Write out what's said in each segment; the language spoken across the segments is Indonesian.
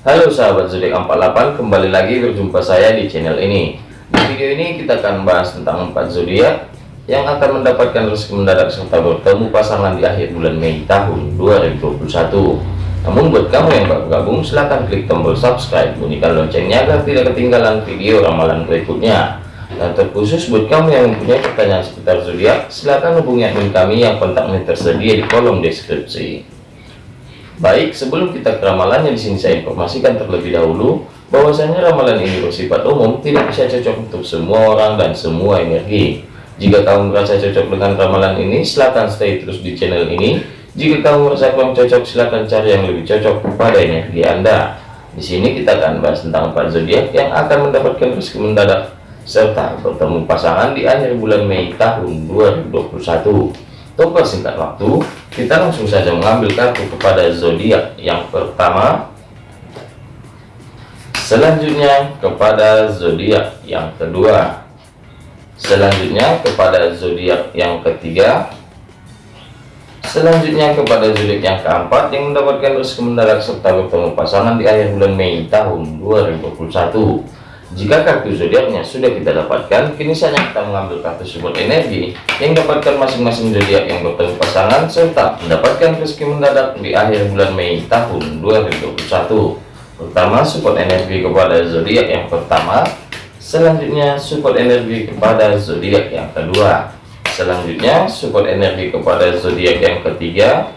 Halo sahabat zodiak 48 kembali lagi berjumpa saya di channel ini. Di video ini kita akan bahas tentang 4 zodiak yang akan mendapatkan rezeki mendadak serta bertemu pasangan di akhir bulan Mei tahun 2021 namun buat kamu yang baru gabung silahkan klik tombol subscribe bunyikan loncengnya agar tidak ketinggalan video ramalan berikutnya. Dan terkhusus buat kamu yang mempunyai pertanyaan seputar zodiak silahkan hubungi admin kami yang kontaknya tersedia di kolom deskripsi Baik, sebelum kita ke ramalannya di sini saya informasikan terlebih dahulu bahwasanya ramalan ini bersifat umum, tidak bisa cocok untuk semua orang dan semua energi. Jika kamu merasa cocok dengan ramalan ini, silahkan stay terus di channel ini. Jika kamu merasa kurang cocok, silahkan cari yang lebih cocok kepada energi Anda. Di sini kita akan bahas tentang empat zodiak yang akan mendapatkan rezeki mendadak serta bertemu pasangan di akhir bulan Mei tahun 2021. Untuk singkat waktu, kita langsung saja mengambil kartu kepada zodiak yang pertama. Selanjutnya kepada zodiak yang kedua. Selanjutnya kepada zodiak yang ketiga. Selanjutnya kepada zodiak yang keempat yang mendapatkan rezeki mendadak serta bertemu pasangan di akhir bulan Mei tahun 2021. Jika kartu zodiaknya sudah kita dapatkan, kini saatnya kita mengambil kartu support energi yang dapatkan masing-masing zodiak yang bertemu pasangan serta mendapatkan rezeki mendadak di akhir bulan Mei tahun 2021. Pertama, support energi kepada zodiak yang pertama, selanjutnya support energi kepada zodiak yang kedua, selanjutnya support energi kepada zodiak yang ketiga,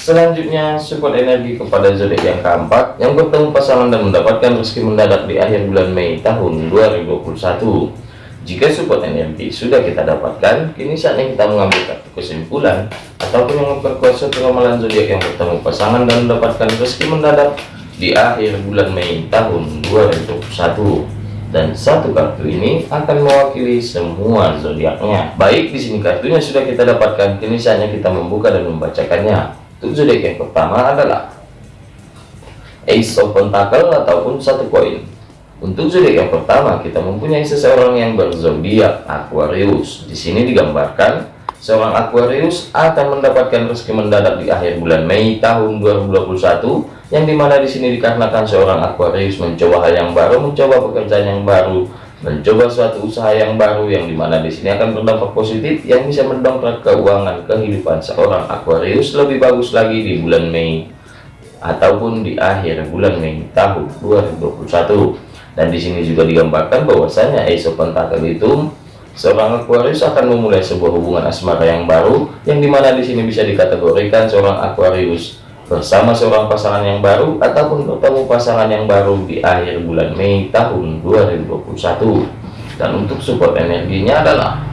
Selanjutnya, support energi kepada zodiak yang keempat yang bertemu pasangan dan mendapatkan rezeki mendadak di akhir bulan Mei tahun 2021. Jika support energi sudah kita dapatkan, kini saatnya kita mengambil kartu kesimpulan ataupun yang memperkuat suatu ramalan zodiak yang bertemu pasangan dan mendapatkan rezeki mendadak di akhir bulan Mei tahun 2021 dan satu kartu ini akan mewakili semua zodiaknya. Baik, di sini kartunya sudah kita dapatkan, kini saatnya kita membuka dan membacakannya. Untuk zodiak yang pertama adalah Ace of Pentacle ataupun satu koin. Untuk zodiak yang pertama kita mempunyai seseorang yang berzodiak Aquarius. Di sini digambarkan seorang Aquarius akan mendapatkan rezeki mendadak di akhir bulan Mei tahun 2021 yang di mana di sini dikarenakan seorang Aquarius mencoba hal yang baru, mencoba pekerjaan yang baru, mencoba suatu usaha yang baru yang di mana di sini akan berdampak positif yang bisa mendongkrak keuangan kehidupan seorang Aquarius lebih bagus lagi di bulan Mei ataupun di akhir bulan Mei tahun 2021 dan di sini juga digambarkan bahwasanya Ace of Pentacle itu seorang Aquarius akan memulai sebuah hubungan asmara yang baru yang di mana di sini bisa dikategorikan seorang Aquarius bersama seorang pasangan yang baru ataupun bertemu pasangan yang baru di akhir bulan Mei tahun 2021 dan untuk support energinya adalah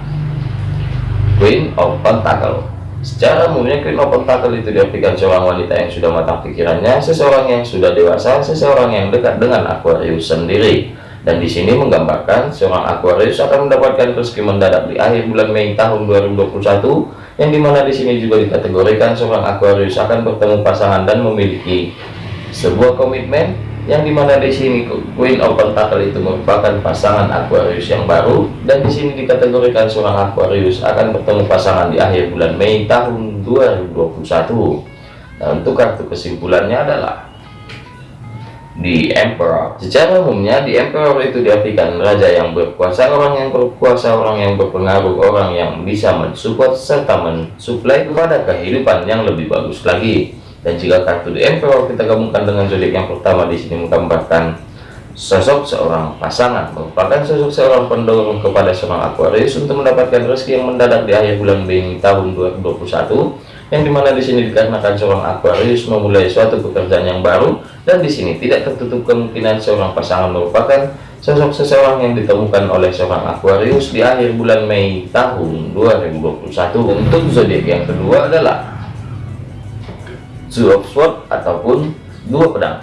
Queen of Pentacle. Secara umumnya Queen of Pentacle itu diartikan seorang wanita yang sudah matang pikirannya seseorang yang sudah dewasa seseorang yang dekat dengan Aquarius sendiri. Dan di sini menggambarkan seorang Aquarius akan mendapatkan rezeki mendadak di akhir bulan Mei tahun 2021 yang di mana di sini juga dikategorikan seorang Aquarius akan bertemu pasangan dan memiliki sebuah komitmen yang di mana di sini Queen of Pentacle itu merupakan pasangan Aquarius yang baru dan di sini dikategorikan seorang Aquarius akan bertemu pasangan di akhir bulan Mei tahun 2021 dan untuk kartu kesimpulannya adalah di Emperor. Secara umumnya di Emperor itu diartikan raja yang berkuasa, orang yang berkuasa, orang yang berpengaruh, orang yang bisa mensupport serta mensuplai kepada kehidupan yang lebih bagus lagi. Dan jika kartu di Emperor kita gabungkan dengan zodiak yang pertama di sini menggambarkan sosok seorang pasangan merupakan sosok seorang pendorong kepada seorang Aquarius untuk mendapatkan rezeki yang mendadak di akhir bulan Mei tahun 2021 yang di mana di sini dikarenakan seorang Aquarius memulai suatu pekerjaan yang baru dan di sini tidak tertutup kemungkinan seorang pasangan merupakan sosok seseorang yang ditemukan oleh seorang Aquarius di akhir bulan Mei tahun 2021 untuk zodiak yang kedua adalah Two of Swords ataupun dua pedang.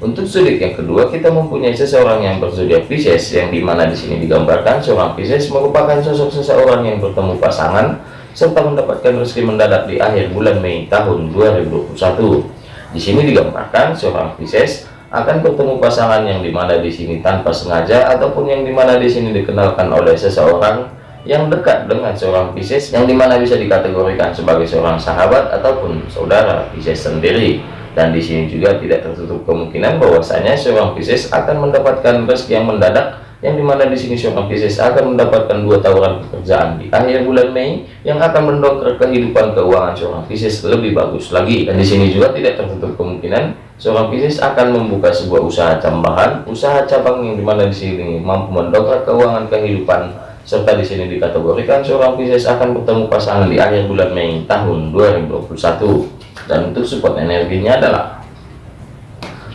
Untuk zodiak yang kedua kita mempunyai seseorang yang berzodiak Pisces yang di mana di sini digambarkan seorang Pisces merupakan sosok seseorang yang bertemu pasangan serta mendapatkan rezeki mendadak di akhir bulan Mei tahun 2021. Di sini digambarkan seorang Pisces akan bertemu pasangan yang di mana di sini tanpa sengaja ataupun yang di mana di sini dikenalkan oleh seseorang yang dekat dengan seorang Pisces yang di mana bisa dikategorikan sebagai seorang sahabat ataupun saudara Pisces sendiri dan di sini juga tidak tertutup kemungkinan bahwasanya seorang Pisces akan mendapatkan rezeki yang mendadak yang di mana di sini seorang Pisces akan mendapatkan dua tawaran pekerjaan di akhir bulan Mei yang akan mendongkrak kehidupan keuangan seorang Pisces lebih bagus lagi. Dan di sini juga tidak tertutup kemungkinan seorang Pisces akan membuka sebuah usaha tambahan usaha cabang yang di mana di sini mampu mendongkrak keuangan kehidupan serta di sini dikategorikan seorang Pisces akan bertemu pasangan di akhir bulan Mei tahun 2021 dan untuk support energinya adalah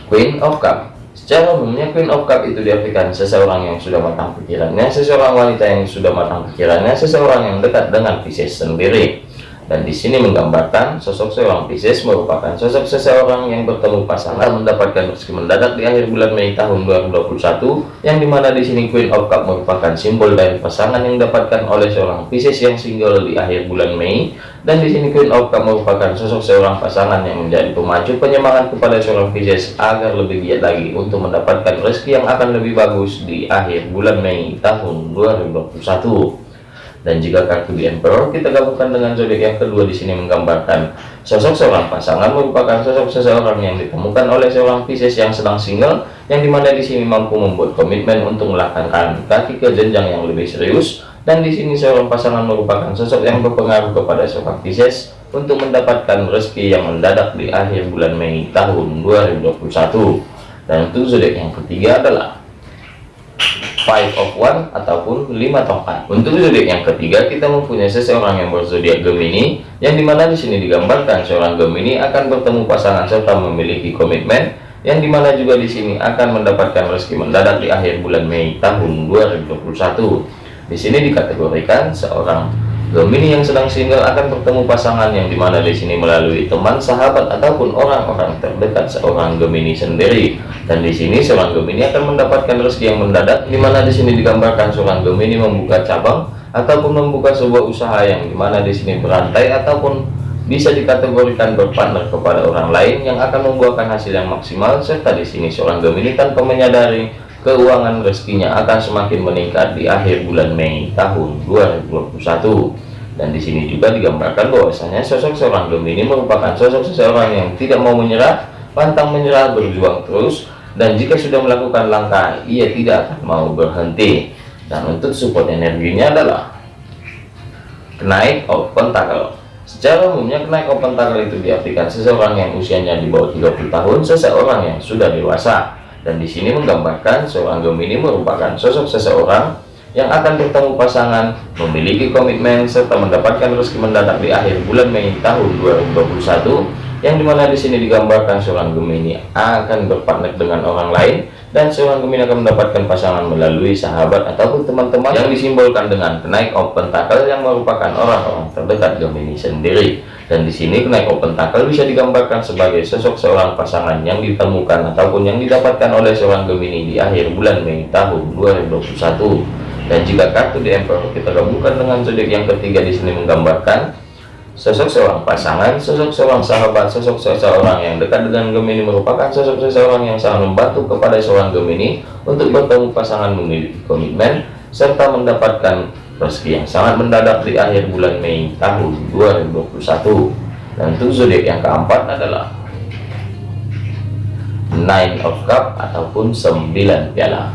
Queen of Cup Secara umumnya Queen of Cup itu diartikan seseorang yang sudah matang pikirannya, seseorang wanita yang sudah matang pikirannya, seseorang yang dekat dengan Pisces sendiri. Dan di sini menggambarkan sosok seorang Pisces merupakan sosok seseorang yang bertemu pasangan mendapatkan rezeki mendadak di akhir bulan Mei tahun 2021 yang di mana di sini Queen of Cup merupakan simbol dari pasangan yang didapatkan oleh seorang Pisces yang single di akhir bulan Mei dan di sini Queen of Cup merupakan sosok seorang pasangan yang menjadi pemacu penyemangat kepada seorang Pisces agar lebih giat lagi untuk mendapatkan rezeki yang akan lebih bagus di akhir bulan Mei tahun 2021 dan jika kartu di Emperor kita gabungkan dengan zodiak yang kedua di sini menggambarkan sosok seorang pasangan merupakan sosok seseorang yang ditemukan oleh seorang Pisces yang sedang single yang di mana di sini mampu membuat komitmen untuk melangkahkan kaki ke jenjang yang lebih serius dan di sini seorang pasangan merupakan sosok yang berpengaruh kepada seorang Pisces untuk mendapatkan rezeki yang mendadak di akhir bulan Mei tahun 2021 dan untuk zodiak yang ketiga adalah five of one ataupun lima tongkat. Untuk zodiak yang ketiga kita mempunyai seseorang yang berzodiak Gemini yang di mana di sini digambarkan seorang Gemini akan bertemu pasangan serta memiliki komitmen yang di mana juga di sini akan mendapatkan rezeki mendadak di akhir bulan Mei tahun 2021 di sini dikategorikan seorang Gemini yang sedang single akan bertemu pasangan yang di mana di sini melalui teman, sahabat ataupun orang-orang terdekat seorang Gemini sendiri. Dan di sini seorang Gemini akan mendapatkan rezeki yang mendadak, di mana di sini digambarkan seorang Gemini membuka cabang ataupun membuka sebuah usaha yang di mana di sini berantai ataupun bisa dikategorikan berpartner kepada orang lain yang akan membuahkan hasil yang maksimal serta di sini seorang Gemini tanpa menyadari keuangan rezekinya akan semakin meningkat di akhir bulan Mei tahun 2021 dan di sini juga digambarkan bahwasanya sosok seorang Gemini merupakan sosok seseorang yang tidak mau menyerah pantang menyerah berjuang terus dan jika sudah melakukan langkah ia tidak akan mau berhenti. Dan untuk support energinya adalah kenaik of pentacle secara umumnya kenaik of pentacle itu diartikan seseorang yang usianya di bawah 30 tahun seseorang yang sudah dewasa dan di sini menggambarkan seorang Gemini merupakan sosok seseorang yang akan bertemu pasangan, memiliki komitmen serta mendapatkan rezeki mendadak di akhir bulan Mei tahun 2021 yang di mana di sini digambarkan seorang Gemini akan berpartner dengan orang lain dan seorang Gemini akan mendapatkan pasangan melalui sahabat ataupun teman-teman yang disimbolkan dengan kenaik open tackle yang merupakan orang-orang terdekat Gemini sendiri dan di sini kenaik open tackle bisa digambarkan sebagai sosok seorang pasangan yang ditemukan ataupun yang didapatkan oleh seorang Gemini di akhir bulan Mei tahun 2021 dan jika kartu di Emperor kita gabungkan dengan zodiak yang ketiga di sini menggambarkan Sosok seorang pasangan, sosok seorang sahabat, sosok seseorang yang dekat dengan Gemini merupakan sosok seseorang yang sangat membantu kepada seorang Gemini untuk bertemu pasangan memiliki komitmen serta mendapatkan rezeki yang sangat mendadak di akhir bulan Mei tahun 2021. Dan untuk zodiak yang keempat adalah Nine of Cup ataupun 9 piala.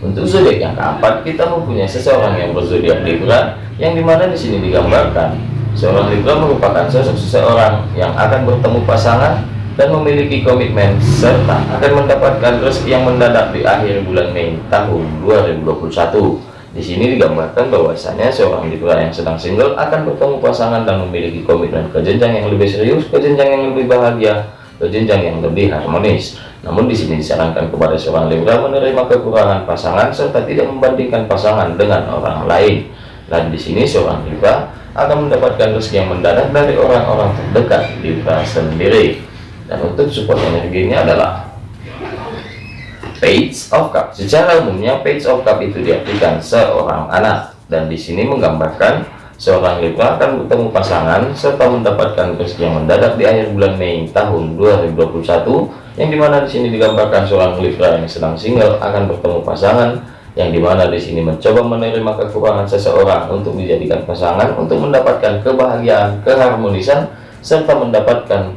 Untuk zodiak yang keempat kita mempunyai seseorang yang berzodiak Libra yang di mana di sini digambarkan Seorang Libra merupakan sosok seseorang yang akan bertemu pasangan dan memiliki komitmen serta akan mendapatkan rezeki yang mendadak di akhir bulan Mei tahun 2021. Di sini digambarkan bahwasanya seorang Libra yang sedang single akan bertemu pasangan dan memiliki komitmen ke jenjang yang lebih serius, ke jenjang yang lebih bahagia, ke jenjang yang lebih harmonis. Namun di sini disarankan kepada seorang Libra menerima kekurangan pasangan serta tidak membandingkan pasangan dengan orang lain. Dan di sini seorang Libra akan mendapatkan rezeki yang mendadak dari orang-orang terdekat di sendiri dan untuk support energinya adalah page of cup. Secara umumnya page of cup itu diartikan seorang anak. Dan di sini menggambarkan seorang Libra akan bertemu pasangan serta mendapatkan rezeki yang mendadak di akhir bulan Mei tahun 2021 yang di mana di sini digambarkan seorang Libra yang sedang single akan bertemu pasangan yang di mana di sini mencoba menerima kekurangan seseorang untuk dijadikan pasangan untuk mendapatkan kebahagiaan, keharmonisan, serta mendapatkan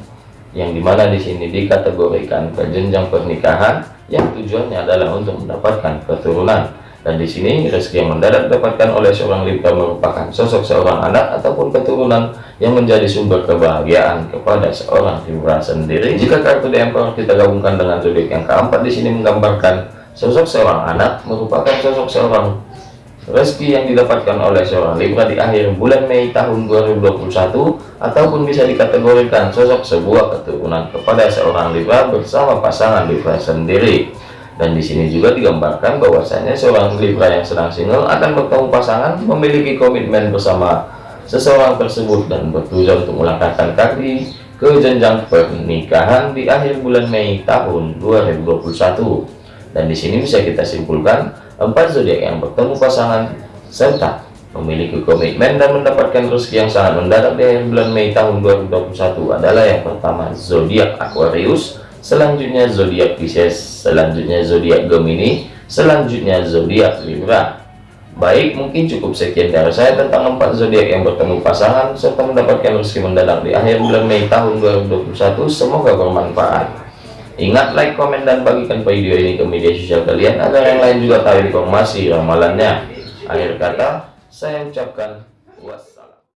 yang di mana di sini dikategorikan ke jenjang pernikahan yang tujuannya adalah untuk mendapatkan keturunan dan di sini rezeki yang mendadak didapatkan oleh seorang Libra merupakan sosok seorang anak ataupun keturunan yang menjadi sumber kebahagiaan kepada seorang Libra sendiri. Jika kartu The kita gabungkan dengan zodiak yang keempat di sini menggambarkan sosok seorang anak merupakan sosok seorang rezeki yang didapatkan oleh seorang Libra di akhir bulan Mei tahun 2021 ataupun bisa dikategorikan sosok sebuah keturunan kepada seorang Libra bersama pasangan Libra sendiri. Dan di sini juga digambarkan bahwasanya seorang Libra yang sedang single akan bertemu pasangan memiliki komitmen bersama seseorang tersebut dan bertujuan untuk melangkahkan kaki ke jenjang pernikahan di akhir bulan Mei tahun 2021 dan di sini bisa kita simpulkan empat zodiak yang bertemu pasangan serta memiliki komitmen dan mendapatkan rezeki yang sangat mendadak di akhir bulan Mei tahun 2021 adalah yang pertama zodiak Aquarius selanjutnya zodiak Pisces, selanjutnya zodiak Gemini, selanjutnya zodiak Libra. Baik, mungkin cukup sekian dari saya tentang empat zodiak yang bertemu pasangan serta mendapatkan rezeki mendadak di akhir bulan Mei tahun 2021. Semoga bermanfaat. Ingat like, komen, dan bagikan video ini ke media sosial kalian agar yang lain juga tahu informasi ramalannya. Akhir kata, saya ucapkan wassalam.